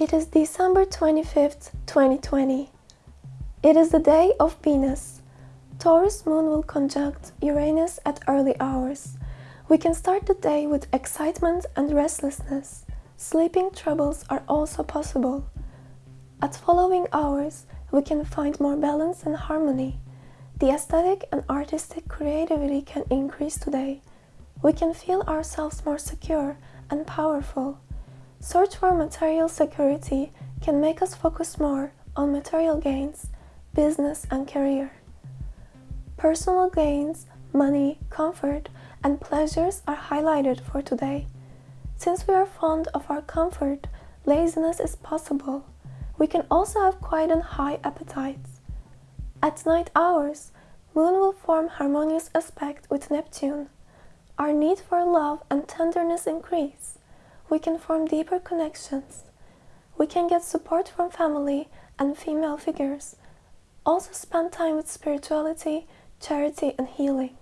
It is December 25th, 2020. It is the day of Venus. Taurus moon will conjunct Uranus at early hours. We can start the day with excitement and restlessness. Sleeping troubles are also possible. At following hours, we can find more balance and harmony. The aesthetic and artistic creativity can increase today. We can feel ourselves more secure and powerful. Search for material security can make us focus more on material gains, business and career. Personal gains, money, comfort, and pleasures are highlighted for today. Since we are fond of our comfort, laziness is possible. We can also have quite an high appetites. At night hours, Moon will form harmonious aspect with Neptune. Our need for love and tenderness increase we can form deeper connections. We can get support from family and female figures. Also spend time with spirituality, charity and healing.